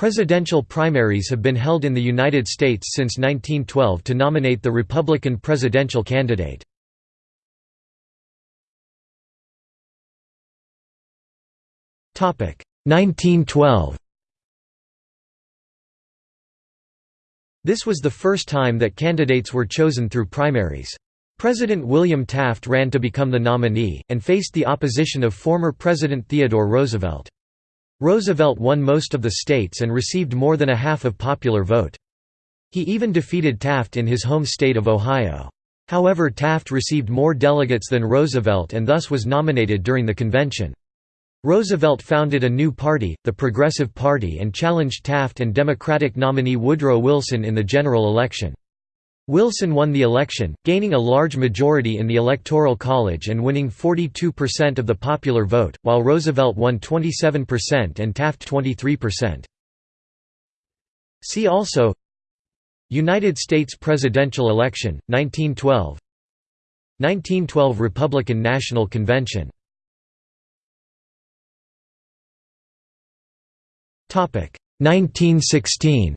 Presidential primaries have been held in the United States since 1912 to nominate the Republican presidential candidate. Topic 1912. This was the first time that candidates were chosen through primaries. President William Taft ran to become the nominee, and faced the opposition of former President Theodore Roosevelt. Roosevelt won most of the states and received more than a half of popular vote. He even defeated Taft in his home state of Ohio. However Taft received more delegates than Roosevelt and thus was nominated during the convention. Roosevelt founded a new party, the Progressive Party and challenged Taft and Democratic nominee Woodrow Wilson in the general election. Wilson won the election, gaining a large majority in the Electoral College and winning 42% of the popular vote, while Roosevelt won 27% and Taft 23%. See also United States presidential election, 1912 1912 Republican National Convention. Topic 1916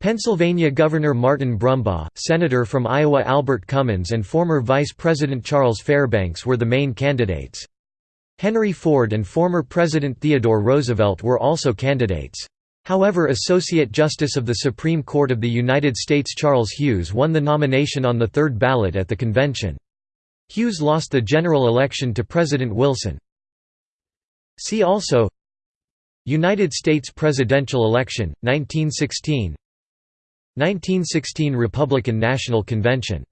Pennsylvania Governor Martin Brumbaugh, Senator from Iowa Albert Cummins and former Vice President Charles Fairbanks were the main candidates. Henry Ford and former President Theodore Roosevelt were also candidates. However Associate Justice of the Supreme Court of the United States Charles Hughes won the nomination on the third ballot at the convention. Hughes lost the general election to President Wilson. See also United States presidential election, 1916 1916 Republican National Convention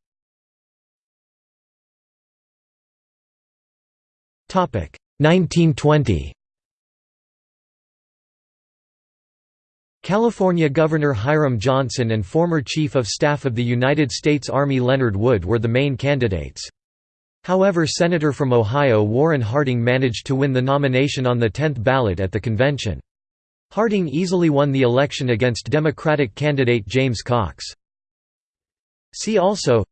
Topic 1920 California Governor Hiram Johnson and former Chief of Staff of the United States Army Leonard Wood were the main candidates. However Senator from Ohio Warren Harding managed to win the nomination on the 10th ballot at the convention. Harding easily won the election against Democratic candidate James Cox. See also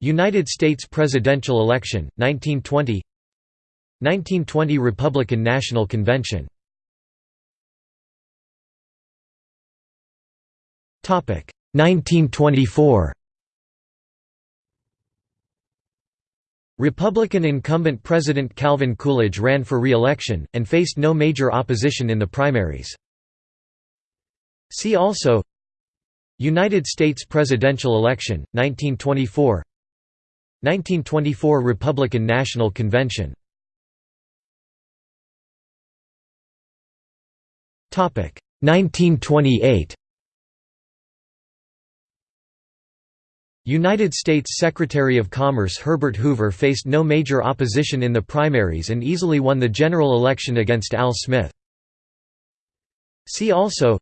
United States presidential election, 1920 1920 Republican National Convention Topic 1924 Republican incumbent President Calvin Coolidge ran for re-election, and faced no major opposition in the primaries. See also United States presidential election, 1924 1924 Republican National Convention Topic 1928 United States Secretary of Commerce Herbert Hoover faced no major opposition in the primaries and easily won the general election against Al Smith. See also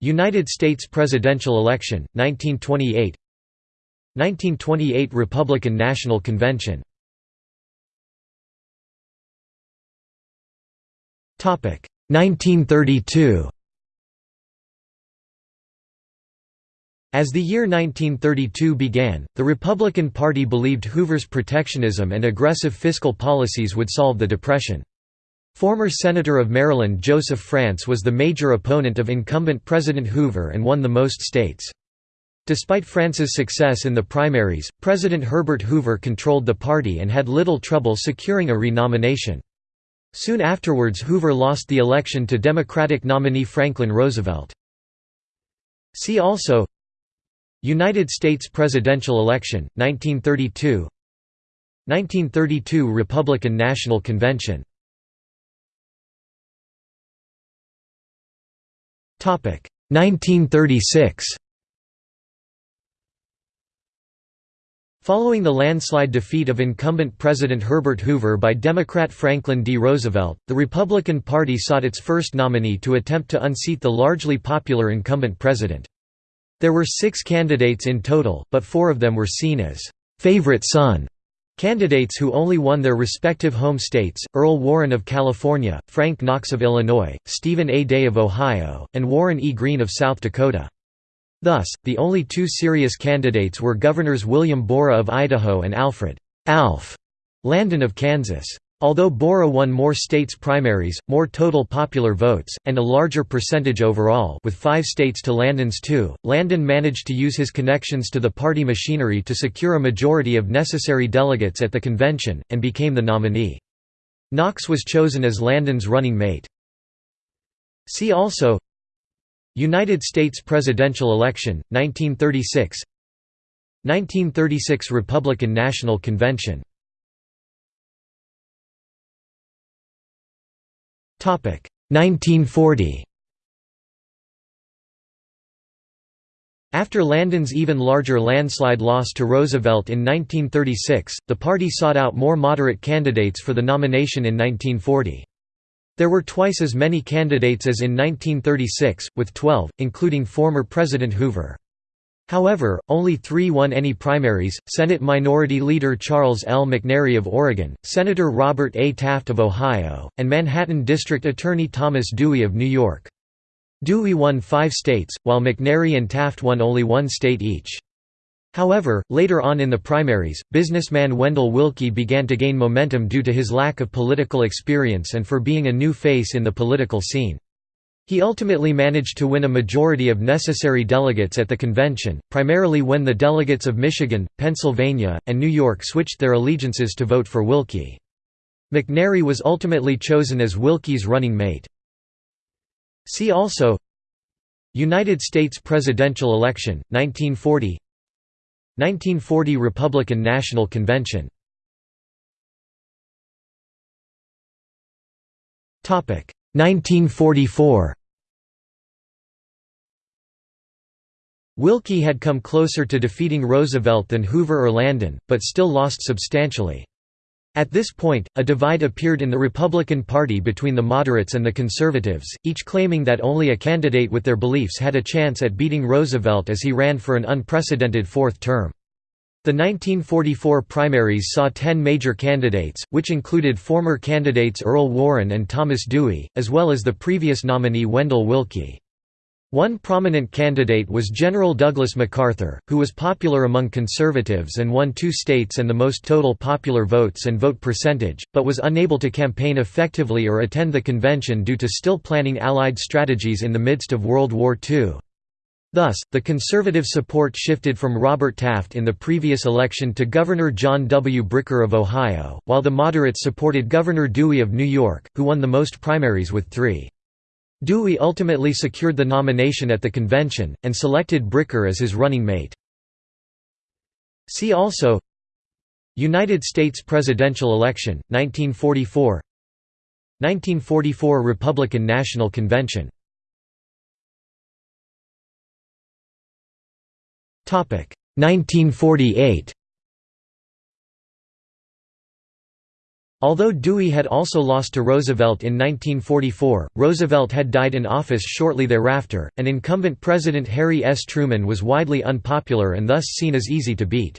United States presidential election, 1928 1928 Republican National Convention Topic 1932 As the year 1932 began, the Republican Party believed Hoover's protectionism and aggressive fiscal policies would solve the Depression. Former Senator of Maryland Joseph France was the major opponent of incumbent President Hoover and won the most states. Despite France's success in the primaries, President Herbert Hoover controlled the party and had little trouble securing a renomination. Soon afterwards Hoover lost the election to Democratic nominee Franklin Roosevelt. See also United States presidential election, 1932 1932 Republican National Convention Topic 1936 Following the landslide defeat of incumbent President Herbert Hoover by Democrat Franklin D. Roosevelt, the Republican Party sought its first nominee to attempt to unseat the largely popular incumbent president. There were six candidates in total, but four of them were seen as «favorite son» Candidates who only won their respective home states, Earl Warren of California, Frank Knox of Illinois, Stephen A. Day of Ohio, and Warren E. Green of South Dakota. Thus, the only two serious candidates were Governors William Borah of Idaho and Alfred Alf Landon of Kansas. Although Borah won more states primaries, more total popular votes, and a larger percentage overall with five states to Landon's two, Landon managed to use his connections to the party machinery to secure a majority of necessary delegates at the convention, and became the nominee. Knox was chosen as Landon's running mate. See also United States presidential election, 1936 1936 Republican National Convention 1940 After Landon's even larger landslide loss to Roosevelt in 1936, the party sought out more moderate candidates for the nomination in 1940. There were twice as many candidates as in 1936, with 12, including former President Hoover. However, only three won any primaries, Senate Minority Leader Charles L. McNary of Oregon, Senator Robert A. Taft of Ohio, and Manhattan District Attorney Thomas Dewey of New York. Dewey won five states, while McNary and Taft won only one state each. However, later on in the primaries, businessman Wendell Willkie began to gain momentum due to his lack of political experience and for being a new face in the political scene. He ultimately managed to win a majority of necessary delegates at the convention, primarily when the delegates of Michigan, Pennsylvania, and New York switched their allegiances to vote for Willkie. McNary was ultimately chosen as Willkie's running mate. See also United States presidential election, 1940 1940 Republican National Convention Topic 1944 Willkie had come closer to defeating Roosevelt than Hoover or Landon, but still lost substantially. At this point, a divide appeared in the Republican Party between the moderates and the conservatives, each claiming that only a candidate with their beliefs had a chance at beating Roosevelt as he ran for an unprecedented fourth term. The 1944 primaries saw ten major candidates, which included former candidates Earl Warren and Thomas Dewey, as well as the previous nominee Wendell Willkie. One prominent candidate was General Douglas MacArthur, who was popular among conservatives and won two states and the most total popular votes and vote percentage, but was unable to campaign effectively or attend the convention due to still planning Allied strategies in the midst of World War II. Thus, the conservative support shifted from Robert Taft in the previous election to Governor John W. Bricker of Ohio, while the moderates supported Governor Dewey of New York, who won the most primaries with three. Dewey ultimately secured the nomination at the convention, and selected Bricker as his running mate. See also United States presidential election, 1944 1944 Republican National Convention. Topic 1948 Although Dewey had also lost to Roosevelt in 1944, Roosevelt had died in office shortly thereafter, and incumbent President Harry S. Truman was widely unpopular and thus seen as easy to beat.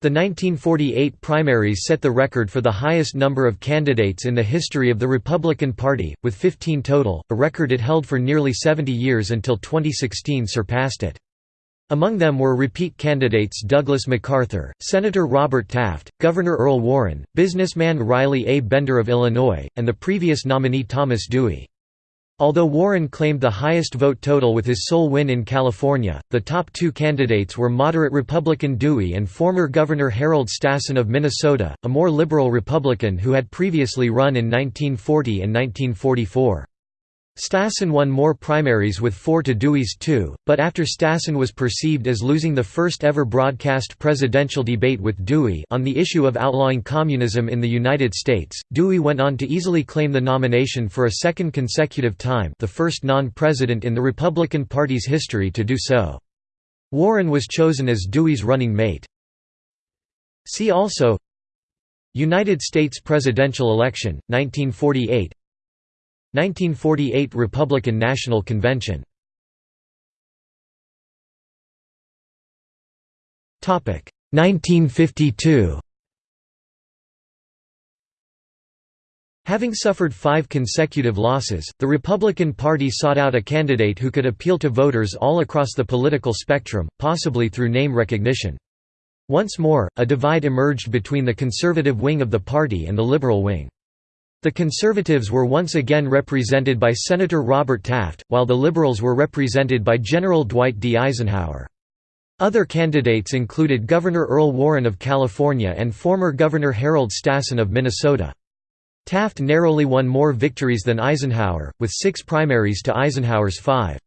The 1948 primaries set the record for the highest number of candidates in the history of the Republican Party, with 15 total, a record it held for nearly 70 years until 2016 surpassed it. Among them were repeat candidates Douglas MacArthur, Senator Robert Taft, Governor Earl Warren, businessman Riley A. Bender of Illinois, and the previous nominee Thomas Dewey. Although Warren claimed the highest vote total with his sole win in California, the top two candidates were moderate Republican Dewey and former Governor Harold Stassen of Minnesota, a more liberal Republican who had previously run in 1940 and 1944. Stassen won more primaries with 4 to Dewey's 2, but after Stassen was perceived as losing the first ever broadcast presidential debate with Dewey on the issue of outlawing communism in the United States, Dewey went on to easily claim the nomination for a second consecutive time the first non-president in the Republican Party's history to do so. Warren was chosen as Dewey's running mate. See also United States presidential election, 1948 1948 Republican National Convention Topic 1952 Having suffered five consecutive losses, the Republican Party sought out a candidate who could appeal to voters all across the political spectrum, possibly through name recognition. Once more, a divide emerged between the conservative wing of the party and the liberal wing. The Conservatives were once again represented by Senator Robert Taft, while the Liberals were represented by General Dwight D. Eisenhower. Other candidates included Governor Earl Warren of California and former Governor Harold Stassen of Minnesota. Taft narrowly won more victories than Eisenhower, with six primaries to Eisenhower's five.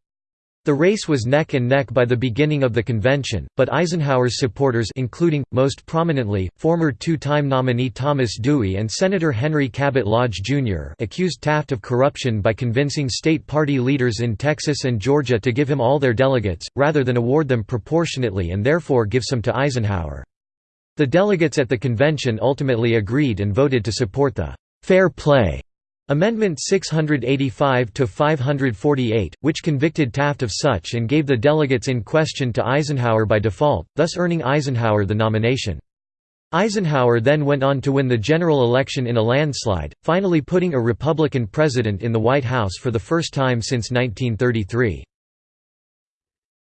The race was neck and neck by the beginning of the convention, but Eisenhower's supporters including, most prominently, former two-time nominee Thomas Dewey and Senator Henry Cabot Lodge, Jr. accused Taft of corruption by convincing state party leaders in Texas and Georgia to give him all their delegates, rather than award them proportionately and therefore give some to Eisenhower. The delegates at the convention ultimately agreed and voted to support the «fair play» Amendment 685–548, which convicted Taft of such and gave the delegates in question to Eisenhower by default, thus earning Eisenhower the nomination. Eisenhower then went on to win the general election in a landslide, finally putting a Republican president in the White House for the first time since 1933.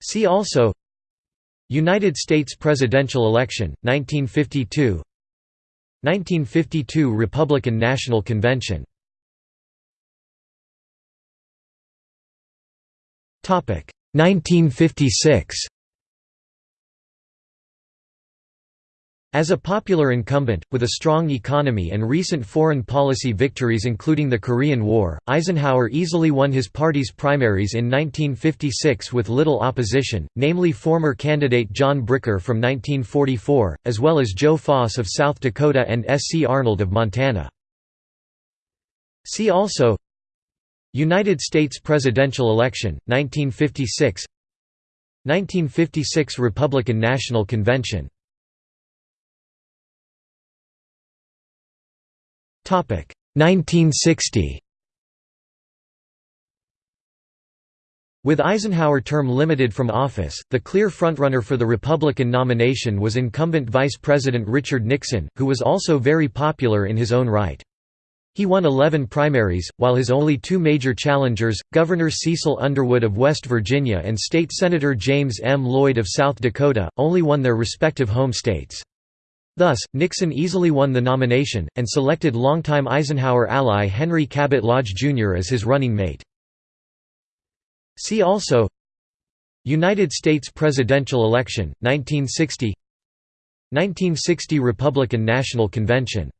See also United States presidential election, 1952 1952 Republican National Convention 1956 As a popular incumbent, with a strong economy and recent foreign policy victories including the Korean War, Eisenhower easily won his party's primaries in 1956 with little opposition, namely former candidate John Bricker from 1944, as well as Joe Foss of South Dakota and S. C. Arnold of Montana. See also United States presidential election, 1956 1956 Republican National Convention. Topic 1960 With Eisenhower term limited from office, the clear frontrunner for the Republican nomination was incumbent Vice President Richard Nixon, who was also very popular in his own right. He won 11 primaries, while his only two major challengers, Governor Cecil Underwood of West Virginia and State Senator James M. Lloyd of South Dakota, only won their respective home states. Thus, Nixon easily won the nomination, and selected longtime Eisenhower ally Henry Cabot Lodge, Jr. as his running mate. See also United States presidential election, 1960 1960 Republican National Convention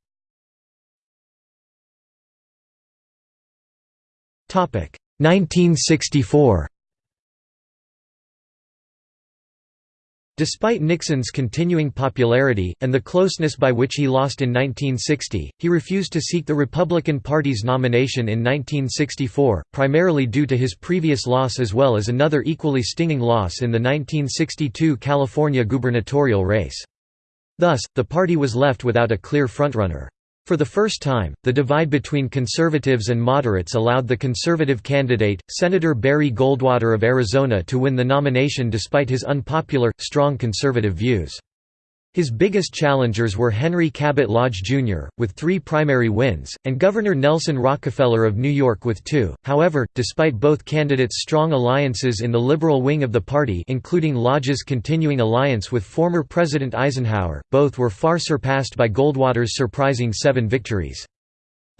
1964 Despite Nixon's continuing popularity, and the closeness by which he lost in 1960, he refused to seek the Republican Party's nomination in 1964, primarily due to his previous loss as well as another equally stinging loss in the 1962 California gubernatorial race. Thus, the party was left without a clear frontrunner. For the first time, the divide between conservatives and moderates allowed the conservative candidate, Senator Barry Goldwater of Arizona to win the nomination despite his unpopular, strong conservative views. His biggest challengers were Henry Cabot Lodge, Jr., with three primary wins, and Governor Nelson Rockefeller of New York with two. However, despite both candidates' strong alliances in the liberal wing of the party including Lodge's continuing alliance with former President Eisenhower, both were far surpassed by Goldwater's surprising seven victories.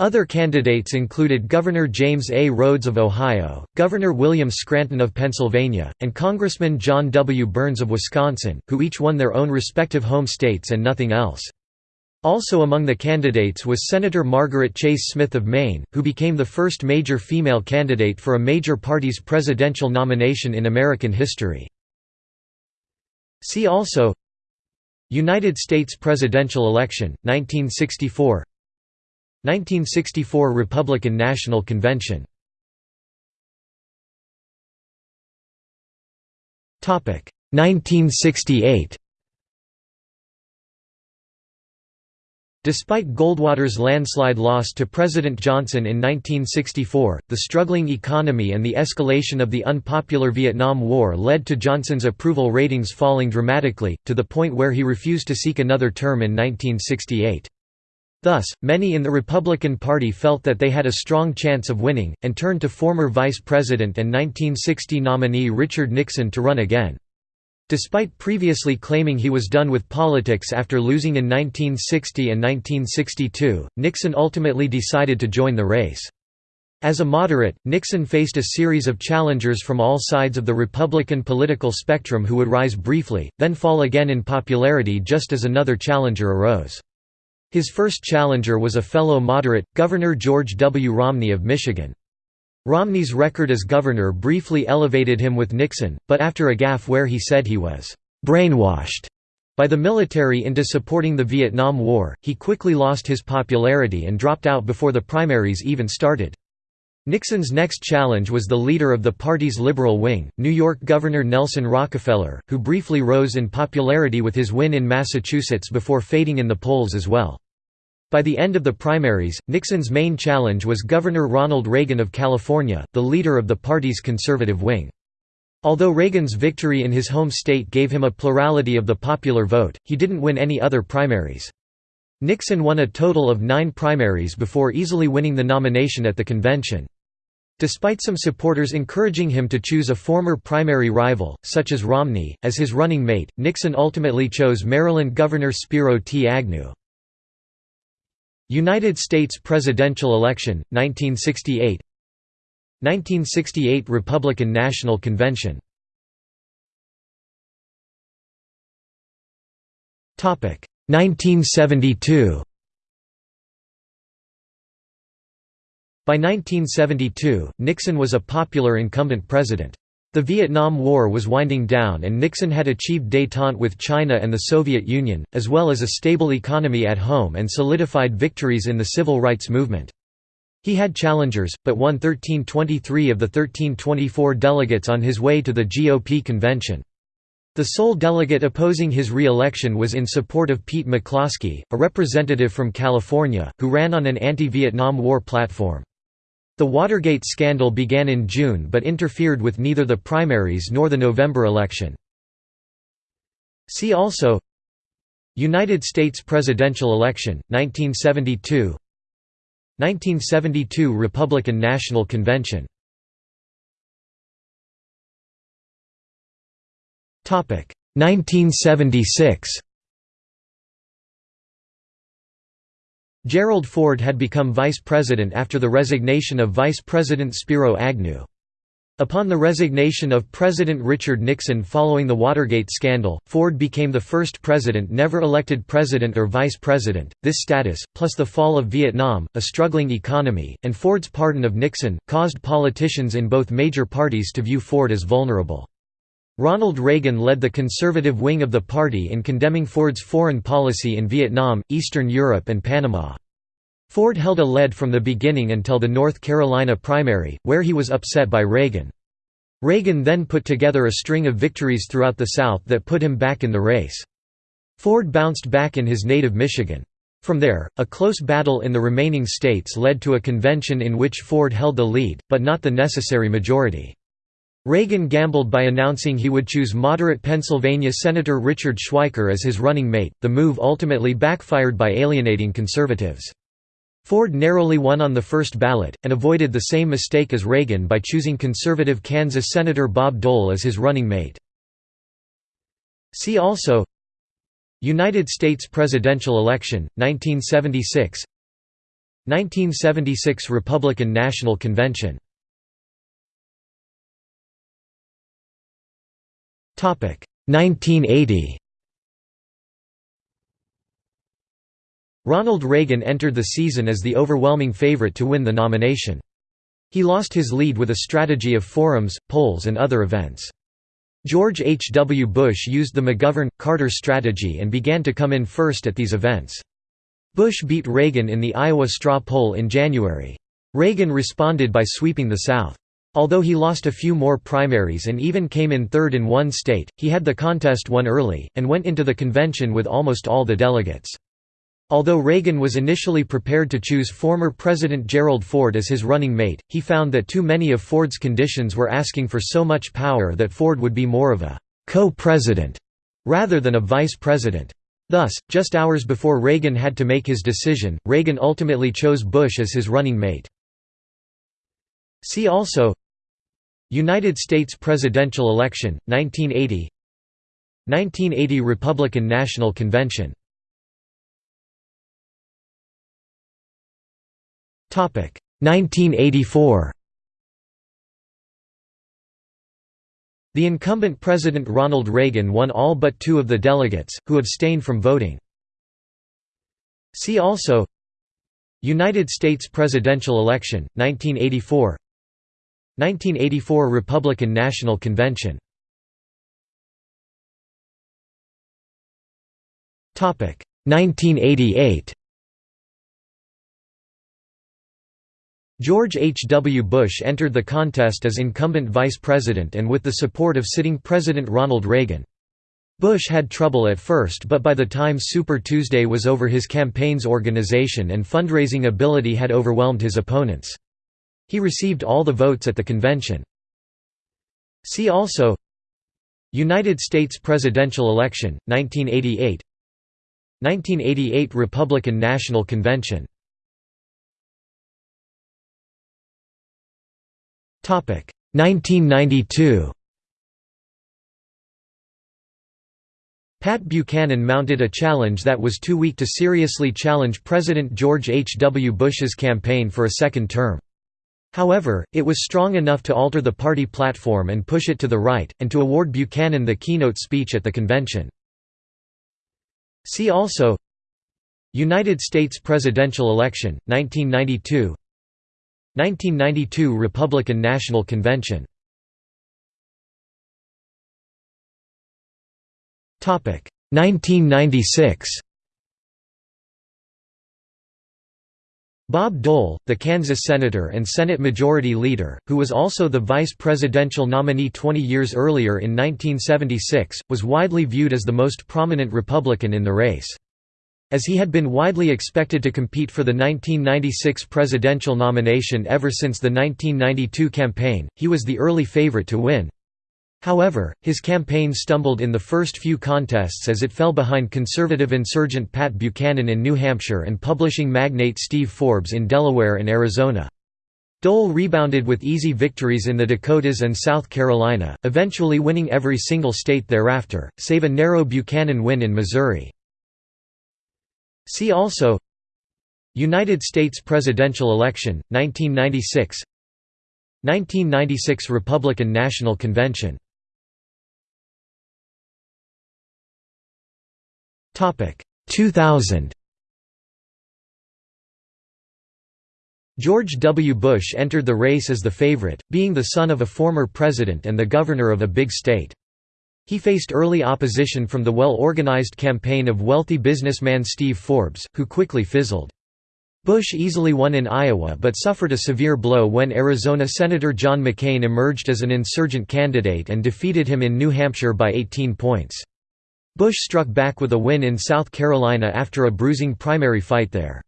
Other candidates included Governor James A. Rhodes of Ohio, Governor William Scranton of Pennsylvania, and Congressman John W. Byrnes of Wisconsin, who each won their own respective home states and nothing else. Also among the candidates was Senator Margaret Chase Smith of Maine, who became the first major female candidate for a major party's presidential nomination in American history. See also United States presidential election, 1964 1964 Republican National Convention Topic 1968 Despite Goldwater's landslide loss to President Johnson in 1964, the struggling economy and the escalation of the unpopular Vietnam War led to Johnson's approval ratings falling dramatically, to the point where he refused to seek another term in 1968. Thus, many in the Republican Party felt that they had a strong chance of winning, and turned to former Vice President and 1960 nominee Richard Nixon to run again. Despite previously claiming he was done with politics after losing in 1960 and 1962, Nixon ultimately decided to join the race. As a moderate, Nixon faced a series of challengers from all sides of the Republican political spectrum who would rise briefly, then fall again in popularity just as another challenger arose. His first challenger was a fellow moderate, Governor George W. Romney of Michigan. Romney's record as governor briefly elevated him with Nixon, but after a gaffe where he said he was «brainwashed» by the military into supporting the Vietnam War, he quickly lost his popularity and dropped out before the primaries even started. Nixon's next challenge was the leader of the party's liberal wing, New York Governor Nelson Rockefeller, who briefly rose in popularity with his win in Massachusetts before fading in the polls as well. By the end of the primaries, Nixon's main challenge was Governor Ronald Reagan of California, the leader of the party's conservative wing. Although Reagan's victory in his home state gave him a plurality of the popular vote, he didn't win any other primaries. Nixon won a total of nine primaries before easily winning the nomination at the convention. Despite some supporters encouraging him to choose a former primary rival, such as Romney, as his running mate, Nixon ultimately chose Maryland Governor Spiro T. Agnew. United States presidential election, 1968 1968 Republican National Convention Topic 1972 By 1972, Nixon was a popular incumbent president. The Vietnam War was winding down and Nixon had achieved détente with China and the Soviet Union, as well as a stable economy at home and solidified victories in the civil rights movement. He had challengers, but won 1323 of the 1324 delegates on his way to the GOP convention. The sole delegate opposing his re-election was in support of Pete McCloskey, a representative from California, who ran on an anti-Vietnam War platform. The Watergate scandal began in June but interfered with neither the primaries nor the November election. See also United States presidential election, 1972 1972 Republican National Convention Topic 1976 Gerald Ford had become vice president after the resignation of Vice President Spiro Agnew. Upon the resignation of President Richard Nixon following the Watergate scandal, Ford became the first president never elected president or vice president. This status, plus the fall of Vietnam, a struggling economy, and Ford's pardon of Nixon, caused politicians in both major parties to view Ford as vulnerable. Ronald Reagan led the conservative wing of the party in condemning Ford's foreign policy in Vietnam, Eastern Europe and Panama. Ford held a lead from the beginning until the North Carolina primary, where he was upset by Reagan. Reagan then put together a string of victories throughout the South that put him back in the race. Ford bounced back in his native Michigan. From there, a close battle in the remaining states led to a convention in which Ford held the lead, but not the necessary majority. Reagan gambled by announcing he would choose moderate Pennsylvania Senator Richard Schweiker as his running mate, the move ultimately backfired by alienating conservatives. Ford narrowly won on the first ballot, and avoided the same mistake as Reagan by choosing conservative Kansas Senator Bob Dole as his running mate. See also United States presidential election, 1976 1976 Republican National Convention 1980 Ronald Reagan entered the season as the overwhelming favorite to win the nomination. He lost his lead with a strategy of forums, polls and other events. George H. W. Bush used the McGovern-Carter strategy and began to come in first at these events. Bush beat Reagan in the Iowa straw poll in January. Reagan responded by sweeping the South. Although he lost a few more primaries and even came in third in one state, he had the contest won early, and went into the convention with almost all the delegates. Although Reagan was initially prepared to choose former President Gerald Ford as his running mate, he found that too many of Ford's conditions were asking for so much power that Ford would be more of a co-president rather than a vice president. Thus, just hours before Reagan had to make his decision, Reagan ultimately chose Bush as his running mate. See also United States presidential election, 1980 1980 Republican National Convention. Topic 1984 The incumbent President Ronald Reagan won all but two of the delegates, who abstained from voting. See also United States presidential election, 1984 1984 Republican National Convention Topic 1988 George H. W. Bush entered the contest as incumbent vice president and with the support of sitting President Ronald Reagan. Bush had trouble at first but by the time Super Tuesday was over his campaign's organization and fundraising ability had overwhelmed his opponents. He received all the votes at the convention. See also United States presidential election, 1988 1988 Republican National Convention Topic 1992 Pat Buchanan mounted a challenge that was too weak to seriously challenge President George H. W. Bush's campaign for a second term. However, it was strong enough to alter the party platform and push it to the right, and to award Buchanan the keynote speech at the convention. See also United States presidential election, 1992 1992 Republican National Convention. Topic 1996 Bob Dole, the Kansas senator and Senate Majority Leader, who was also the vice presidential nominee 20 years earlier in 1976, was widely viewed as the most prominent Republican in the race. As he had been widely expected to compete for the 1996 presidential nomination ever since the 1992 campaign, he was the early favorite to win. However, his campaign stumbled in the first few contests as it fell behind conservative insurgent Pat Buchanan in New Hampshire and publishing magnate Steve Forbes in Delaware and Arizona. Dole rebounded with easy victories in the Dakotas and South Carolina, eventually winning every single state thereafter, save a narrow Buchanan win in Missouri. See also United States presidential election, 1996 1996 Republican National Convention Topic 2000 George W. Bush entered the race as the favorite, being the son of a former president and the governor of a big state. He faced early opposition from the well-organized campaign of wealthy businessman Steve Forbes, who quickly fizzled. Bush easily won in Iowa but suffered a severe blow when Arizona Senator John McCain emerged as an insurgent candidate and defeated him in New Hampshire by 18 points. Bush struck back with a win in South Carolina after a bruising primary fight there.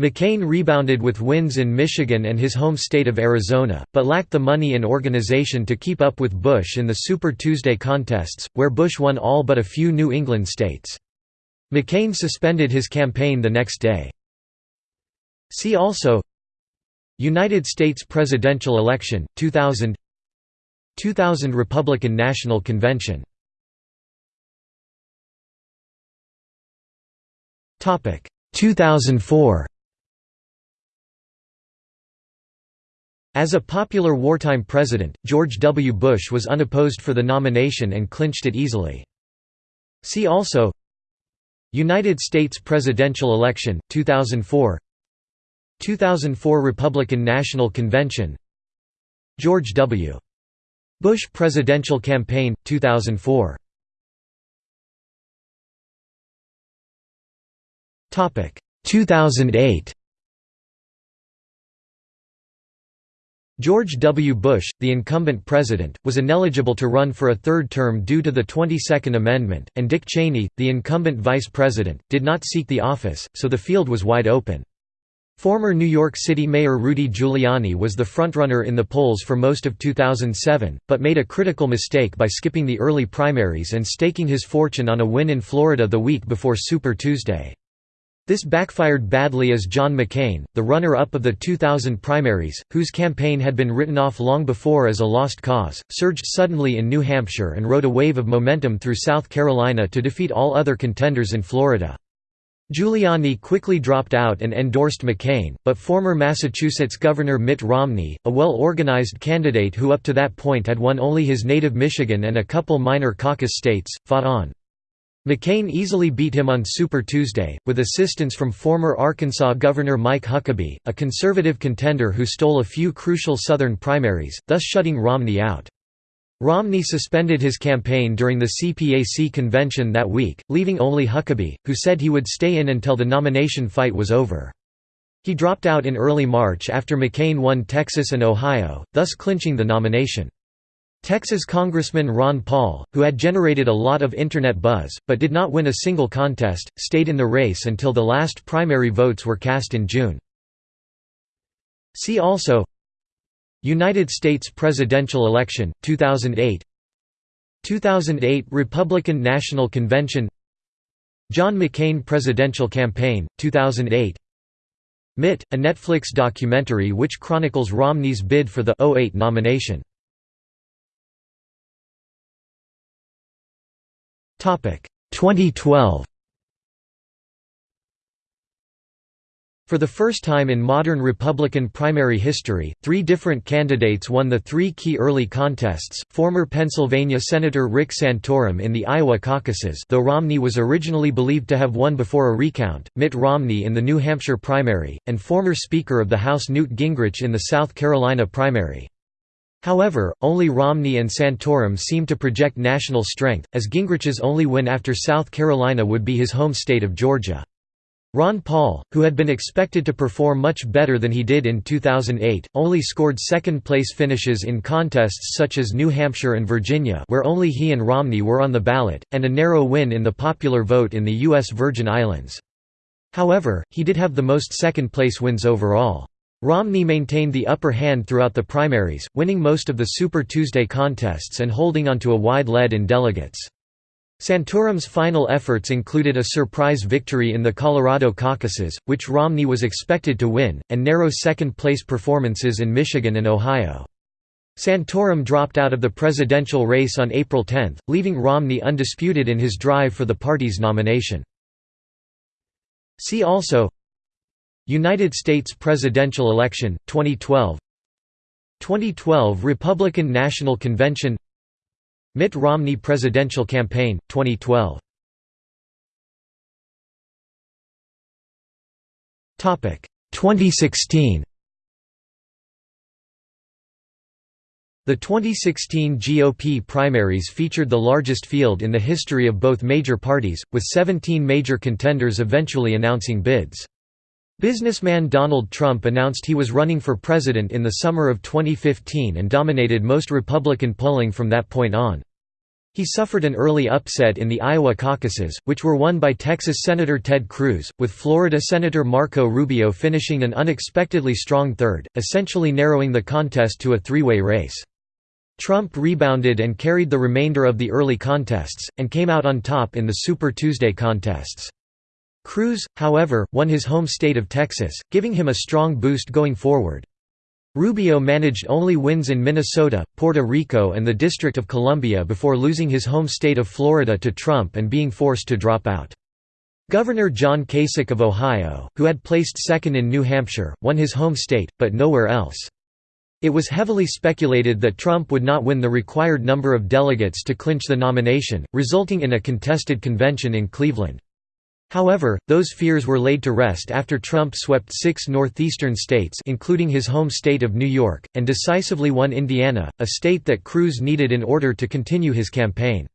McCain rebounded with wins in Michigan and his home state of Arizona, but lacked the money and organization to keep up with Bush in the Super Tuesday contests, where Bush won all but a few New England states. McCain suspended his campaign the next day. See also United States presidential election, 2000 2000 Republican National Convention 2004 As a popular wartime president, George W. Bush was unopposed for the nomination and clinched it easily. See also United States presidential election, 2004 2004 Republican National Convention George W. Bush presidential campaign, 2004 2008 George W. Bush, the incumbent president, was ineligible to run for a third term due to the 22nd Amendment, and Dick Cheney, the incumbent vice president, did not seek the office, so the field was wide open. Former New York City Mayor Rudy Giuliani was the frontrunner in the polls for most of 2007, but made a critical mistake by skipping the early primaries and staking his fortune on a win in Florida the week before Super Tuesday. This backfired badly as John McCain, the runner-up of the 2000 primaries, whose campaign had been written off long before as a lost cause, surged suddenly in New Hampshire and rode a wave of momentum through South Carolina to defeat all other contenders in Florida. Giuliani quickly dropped out and endorsed McCain, but former Massachusetts Governor Mitt Romney, a well-organized candidate who up to that point had won only his native Michigan and a couple minor caucus states, fought on. McCain easily beat him on Super Tuesday, with assistance from former Arkansas Governor Mike Huckabee, a conservative contender who stole a few crucial Southern primaries, thus shutting Romney out. Romney suspended his campaign during the CPAC convention that week, leaving only Huckabee, who said he would stay in until the nomination fight was over. He dropped out in early March after McCain won Texas and Ohio, thus clinching the nomination. Texas Congressman Ron Paul, who had generated a lot of Internet buzz, but did not win a single contest, stayed in the race until the last primary votes were cast in June. See also United States presidential election, 2008 2008 Republican National Convention John McCain presidential campaign, 2008 Mitt, a Netflix documentary which chronicles Romney's bid for the 08 nomination 2012 For the first time in modern Republican primary history, three different candidates won the three key early contests, former Pennsylvania Senator Rick Santorum in the Iowa caucuses though Romney was originally believed to have won before a recount, Mitt Romney in the New Hampshire primary, and former Speaker of the House Newt Gingrich in the South Carolina primary. However, only Romney and Santorum seemed to project national strength, as Gingrich's only win after South Carolina would be his home state of Georgia. Ron Paul, who had been expected to perform much better than he did in 2008, only scored second-place finishes in contests such as New Hampshire and Virginia where only he and Romney were on the ballot, and a narrow win in the popular vote in the U.S. Virgin Islands. However, he did have the most second-place wins overall. Romney maintained the upper hand throughout the primaries, winning most of the Super Tuesday contests and holding onto a wide lead in delegates. Santorum's final efforts included a surprise victory in the Colorado caucuses, which Romney was expected to win, and narrow second-place performances in Michigan and Ohio. Santorum dropped out of the presidential race on April 10, leaving Romney undisputed in his drive for the party's nomination. See also United States presidential election, 2012 2012 Republican National Convention. Mitt Romney presidential campaign, 2012 2016 The 2016 GOP primaries featured the largest field in the history of both major parties, with 17 major contenders eventually announcing bids. Businessman Donald Trump announced he was running for president in the summer of 2015 and dominated most Republican polling from that point on. He suffered an early upset in the Iowa caucuses, which were won by Texas Senator Ted Cruz, with Florida Senator Marco Rubio finishing an unexpectedly strong third, essentially narrowing the contest to a three-way race. Trump rebounded and carried the remainder of the early contests, and came out on top in the Super Tuesday contests. Cruz, however, won his home state of Texas, giving him a strong boost going forward. Rubio managed only wins in Minnesota, Puerto Rico and the District of Columbia before losing his home state of Florida to Trump and being forced to drop out. Governor John Kasich of Ohio, who had placed second in New Hampshire, won his home state, but nowhere else. It was heavily speculated that Trump would not win the required number of delegates to clinch the nomination, resulting in a contested convention in Cleveland. However, those fears were laid to rest after Trump swept six northeastern states including his home state of New York, and decisively won Indiana, a state that Cruz needed in order to continue his campaign.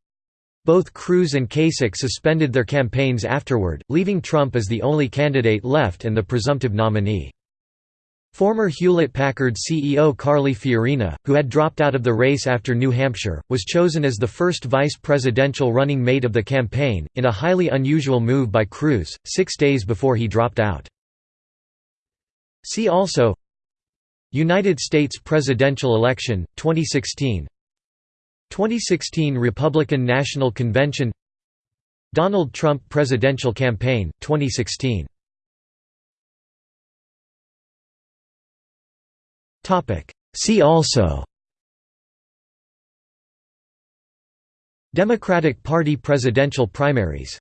Both Cruz and Kasich suspended their campaigns afterward, leaving Trump as the only candidate left and the presumptive nominee. Former Hewlett-Packard CEO Carly Fiorina, who had dropped out of the race after New Hampshire, was chosen as the first vice presidential running mate of the campaign, in a highly unusual move by Cruz, six days before he dropped out. See also United States presidential election, 2016 2016 Republican National Convention. Donald Trump presidential campaign, 2016 See also Democratic Party presidential primaries